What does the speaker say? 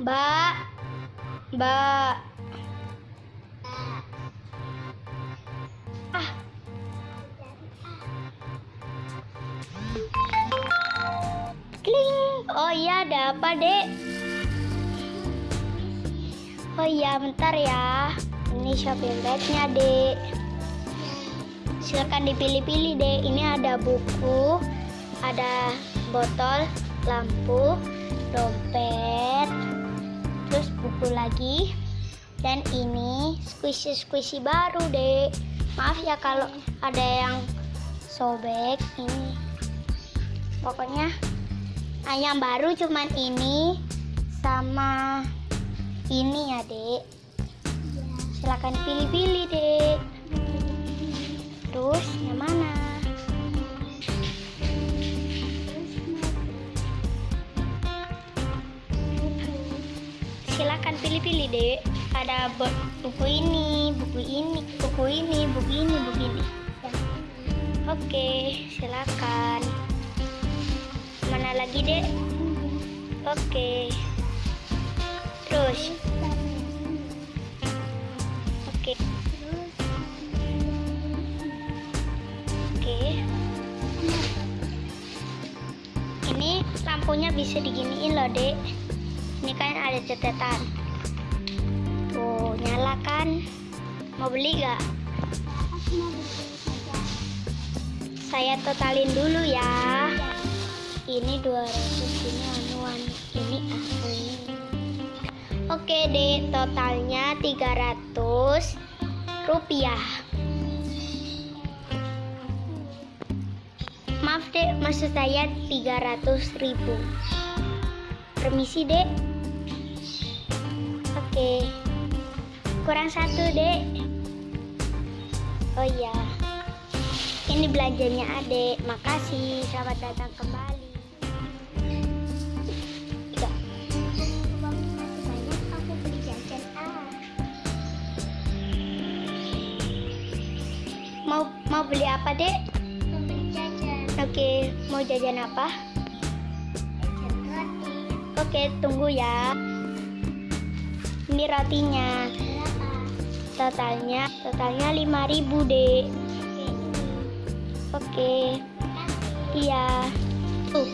Mbak. Mbak. Ah. Kling. Oh iya, ada apa, Dek? Oh iya, bentar ya. Ini shopping bagnya, Dek. Silakan dipilih-pilih, Dek. Ini ada buku, ada botol, lampu, dompet, terus buku lagi. Dan ini squishy-squishy baru, Dek. Maaf ya kalau ada yang sobek ini. Pokoknya yang baru cuman ini sama ini ya, Dek. Silakan pilih-pilih, Dek. Terus yang mana? Silakan pilih-pilih, Dek. Ada bu- buku ini, buku ini, buku ini, buku ini, buku ini. Oke, silakan. Mana lagi, Dek? Oke. Terus. Oke. Oke. Ini lampunya bisa diginiin loh, Dek. Catatan. Tuh, nyalakan. Mau beli gak? Saya totalin dulu ya. Ini 200, ini anuan, ini asli. Oke deh, totalnya 300 rupiah. Maaf dek, maksud saya 300 ribu. Permisi dek. Oke. Kurang satu dek. Oh iya. Ini belanjanya adek. Makasih. Selamat datang kembali. Ah Mau mau beli apa dek? mau beli jajan Oke. Mau jajan apa? jajan roti Oke, tunggu ya. Ini rotinya. Totalnya totalnya 5000 dek. oke kasih Iya. Tuh,